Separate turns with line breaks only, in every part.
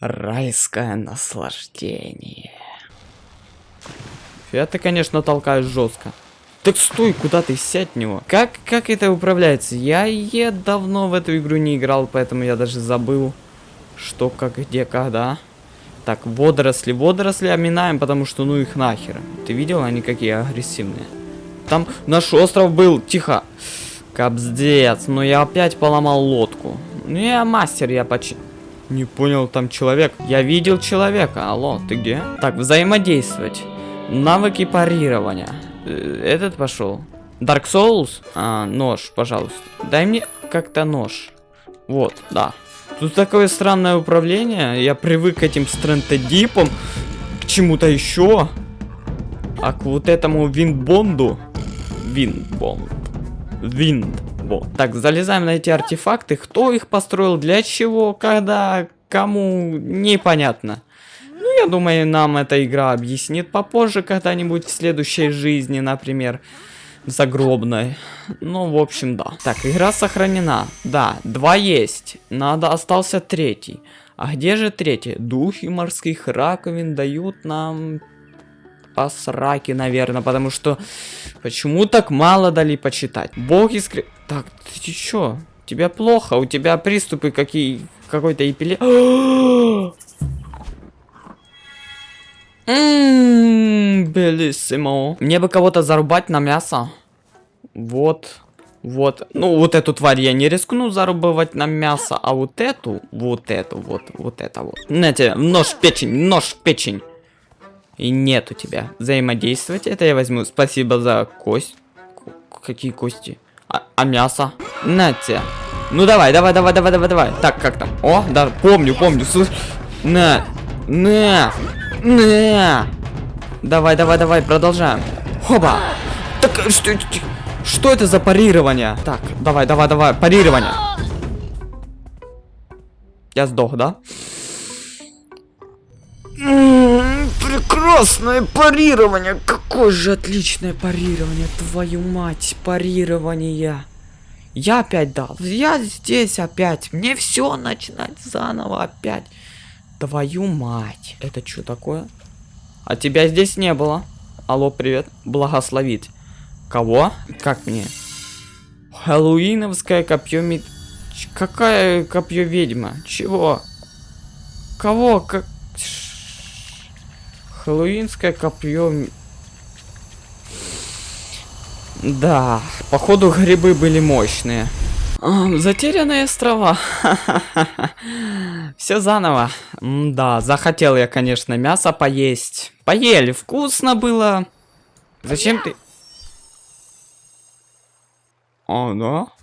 Райское наслаждение. Ты, конечно, толкаешь жестко. Так стой, куда ты сядь него? Как, как это управляется? Я, я давно в эту игру не играл, поэтому я даже забыл, что, как, где, когда. Так, водоросли. Водоросли оминаем, потому что ну их нахер. Ты видел, они какие агрессивные. Там наш остров был. Тихо. Капздец. Но я опять поломал лодку. Ну я мастер, я почти... Не понял, там человек. Я видел человека. Алло, ты где? Так, взаимодействовать. Навыки парирования. Э, этот пошел. Dark Souls? А, нож, пожалуйста. Дай мне как-то нож. Вот, да. Тут такое странное управление. Я привык к этим стрэнтодипам. К чему-то еще. А к вот этому виндбонду. Виндбонд. Виндбонд. Так, залезаем на эти артефакты. Кто их построил, для чего, когда, кому, непонятно. Ну, я думаю, нам эта игра объяснит попозже, когда-нибудь в следующей жизни, например, загробной. Ну, в общем, да. Так, игра сохранена. Да, два есть. Надо, остался третий. А где же третий? Духи морских раковин дают нам по сраке, наверное, потому что почему так мало дали почитать? Боги скри... Так, ты чё? Тебе плохо? У тебя приступы какие... Какой-то эпилепсии... Ммм, белиссимо. Мне бы кого-то зарубать на мясо. Вот. Вот. Ну, вот эту тварь я не рискну зарубывать на мясо, а вот эту, вот эту, вот, вот это вот. Знаете, нож в печень, нож в печень. И нет у тебя. Взаимодействовать это я возьму. Спасибо за кость. Какие кости? А, а мясо? Нате. Ну давай, давай, давай, давай, давай, давай. Так, как там? О, да, помню, помню. Слышь. На. На. На! Давай, давай, давай, продолжаем. Хоба! Так, что, что это за парирование? Так, давай, давай, давай, парирование. Я сдох, да? Прекрасное парирование! Какое же отличное парирование, твою мать, парирование. Я опять дал. Я здесь опять. Мне все начинать заново опять. Твою мать. Это что такое? А тебя здесь не было. Алло, привет. Благословить. Кого? Как мне? Хэллоуиновское копье мед... Какая копье ведьма? Чего? Кого? Как... Хэллоуинское копье... Да, походу грибы были мощные. Затерянные острова. Все заново. да, захотел я, конечно, мясо поесть. Поели, вкусно было. Зачем ты... О, да?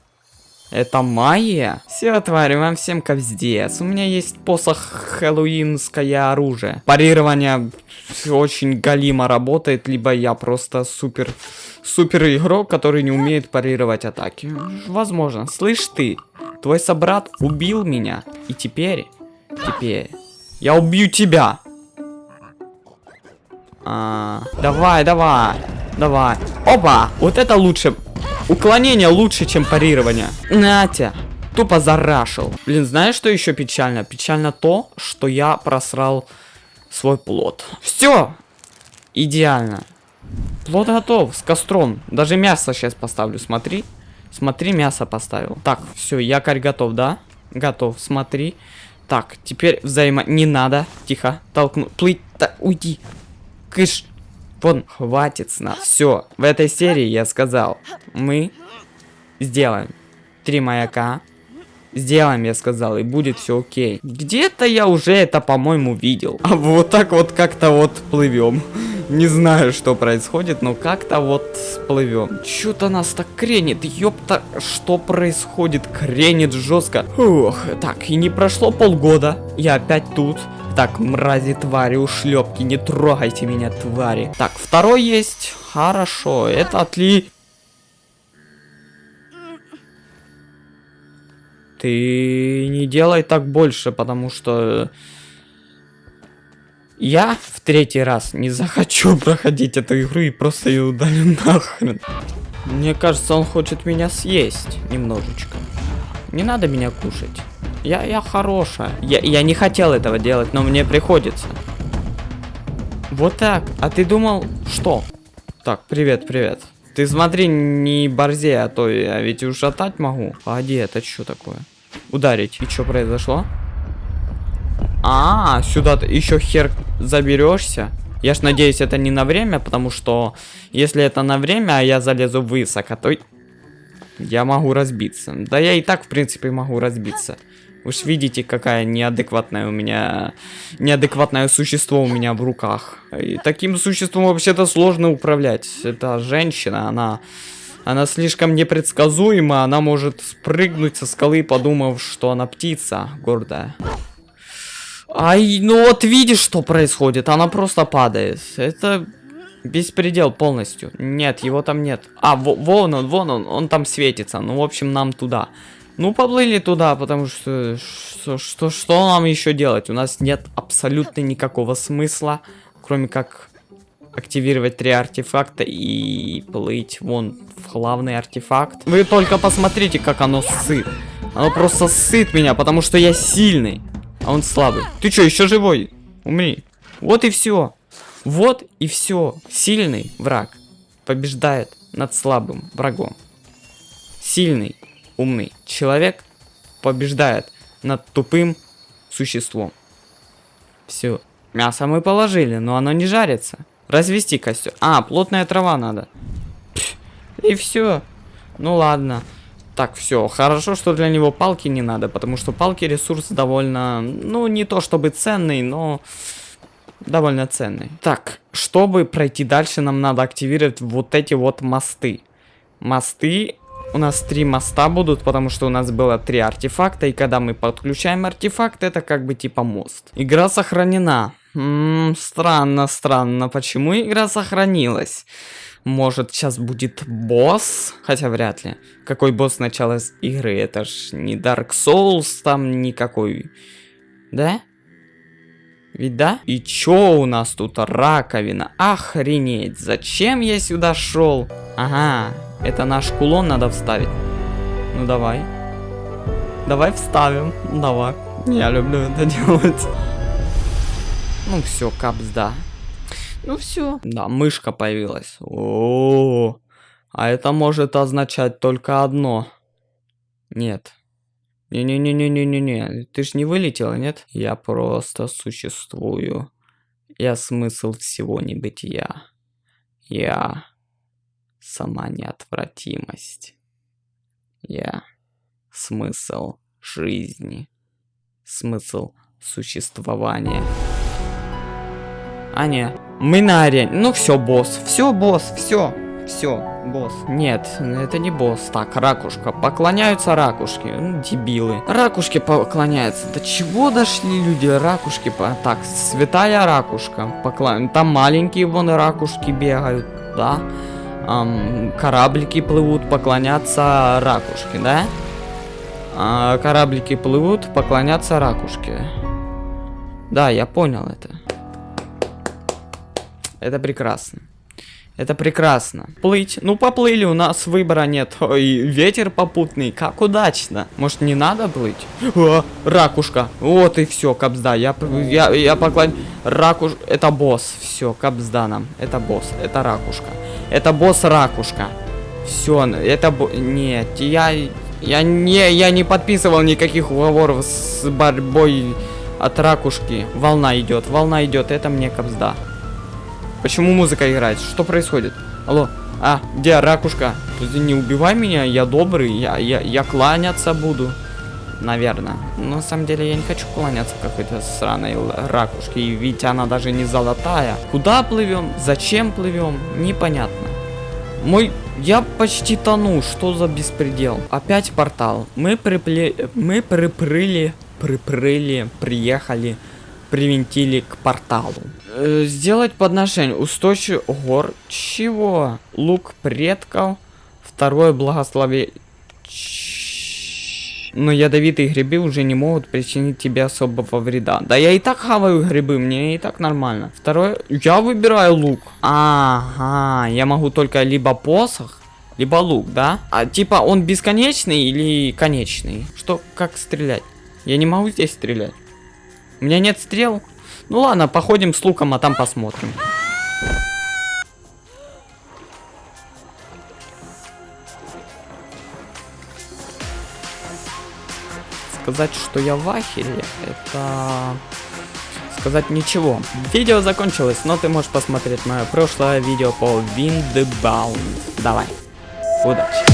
Это магия? Все, твари, вам всем капздец. У меня есть посох хэллоуинское оружие. Парирование очень галимо работает, либо я просто супер супер игрок, который не умеет парировать атаки. Возможно. Слышь ты, твой собрат убил меня. И теперь, теперь, я убью тебя. А, давай, давай, давай. Опа, вот это лучше. Уклонение лучше, чем парирование. Натя, тупо зарашил. Блин, знаешь, что еще печально? Печально то, что я просрал свой плод. Все, идеально. Плод готов, с костром. Даже мясо сейчас поставлю, смотри. Смотри, мясо поставил. Так, все, якорь готов, да? Готов, смотри. Так, теперь взаимо... Не надо. Тихо, толкну. Плыть, да, уйди. Кыш. Вон, хватит с нас. Все, в этой серии я сказал. Мы сделаем три маяка. Сделаем, я сказал, и будет все окей. Где-то я уже это, по-моему, видел. А вот так вот как-то вот плывем. Не знаю, что происходит, но как-то вот плывем. Что-то нас так кренит, ёпта, что происходит? Кренит жестко. Ух, так, и не прошло полгода, я опять тут. Так, мрази, твари, ушлепки, не трогайте меня, твари. Так, второй есть. Хорошо, это отли... Ты не делай так больше, потому что... Я в третий раз не захочу проходить эту игру и просто ее удалю нахрен. Мне кажется, он хочет меня съесть немножечко. Не надо меня кушать. Я, я хорошая. Я, я не хотел этого делать, но мне приходится. Вот так. А ты думал, что? Так, привет, привет. Ты смотри, не борзей, а то я ведь ушатать могу. Погоди, это что такое? Ударить. И что произошло? А, сюда ты еще хер заберешься. Я ж надеюсь, это не на время, потому что если это на время, а я залезу высоко, то я могу разбиться. Да я и так, в принципе, могу разбиться. Вы ж видите, какая неадекватная у меня... Неадекватное существо у меня в руках. И таким существом вообще-то сложно управлять. Это женщина, она... Она слишком непредсказуема, она может спрыгнуть со скалы, подумав, что она птица гордая. Ай, ну вот видишь, что происходит, она просто падает. Это беспредел полностью. Нет, его там нет. А, вон он, вон он, он там светится. Ну, в общем, нам туда. Ну, поплыли туда, потому что, что, что, что нам еще делать? У нас нет абсолютно никакого смысла, кроме как активировать три артефакта и плыть вон в главный артефакт. Вы только посмотрите, как оно сыт. Оно просто сыт меня, потому что я сильный, а он слабый. Ты что, еще живой? Умри. Вот и все. Вот и все. Сильный враг побеждает над слабым врагом. Сильный умный человек побеждает над тупым существом. Все. Мясо мы положили, но оно не жарится. Развести костер. А, плотная трава надо. И все. Ну ладно. Так, все. Хорошо, что для него палки не надо, потому что палки ресурс довольно, ну, не то чтобы ценный, но довольно ценный. Так, чтобы пройти дальше, нам надо активировать вот эти вот мосты. Мосты у нас три моста будут, потому что у нас было три артефакта, и когда мы подключаем артефакт, это как бы типа мост. Игра сохранена. Ммм, странно, странно, почему игра сохранилась? Может, сейчас будет босс? Хотя вряд ли. Какой босс начала игры? Это ж не Dark Souls, там никакой. Да? Ведь да? И чё у нас тут? Раковина. Охренеть. Зачем я сюда шел? Ага. Это наш кулон надо вставить. Ну давай. Давай вставим. Давай. Я люблю это делать. Ну все, капс, да. Ну все. Да, мышка появилась. О, -о, -о. а это может означать только одно. Нет. Не-не-не-не-не-не-не. Ты ж не вылетела, нет? Я просто существую. Я смысл всего небытия. Я сама неотвратимость. Я смысл жизни. Смысл существования. А не, мы на арене. Ну все, босс. Все, босс, все. Все, босс. Нет, это не босс. Так, ракушка. Поклоняются ракушки. Ну, дебилы. Ракушки поклоняются. До чего дошли люди? Ракушки. По... Так, святая ракушка. Поклон... Там маленькие вон ракушки бегают. Да. Ам, кораблики плывут, поклоняться ракушке, да? А, кораблики плывут, поклоняться ракушке. Да, я понял это. Это прекрасно. Это прекрасно. Плыть. Ну, поплыли, у нас выбора нет. Ой, ветер попутный. Как удачно. Может, не надо плыть? О, ракушка. Вот и все, капсда. Я, я, я поклон... Ракуш... Это босс. Все, капсда нам. Это босс. Это ракушка. Это босс ракушка. Все, это... Нет, я... Я не, я не подписывал никаких уговоров с борьбой от ракушки. Волна идет, волна идет. Это мне капсда. Почему музыка играет? Что происходит? Алло. А, где ракушка? Не убивай меня, я добрый, я, я, я кланяться буду. Наверное. Но на самом деле я не хочу кланяться какой-то сраной ракушке. И ведь она даже не золотая. Куда плывем? Зачем плывем? Непонятно. Мой... Я почти тону. Что за беспредел? Опять портал. Мы припле... Мы припрыли... Припрыли... Приехали привинтили к порталу. Э, сделать подношение. Устойчивый гор. Чего? Лук предков. Второе благословение. Но ядовитые грибы уже не могут причинить тебе особого вреда. Да я и так хаваю грибы, мне и так нормально. Второе, я выбираю лук. Ага, я могу только либо посох, либо лук, да? А типа он бесконечный или конечный? Что, как стрелять? Я не могу здесь стрелять. У меня нет стрел. Ну ладно, походим с луком, а там посмотрим. Сказать, что я в ахере, это сказать ничего. Видео закончилось, но ты можешь посмотреть мое прошлое видео по Windbound. Давай, удачи.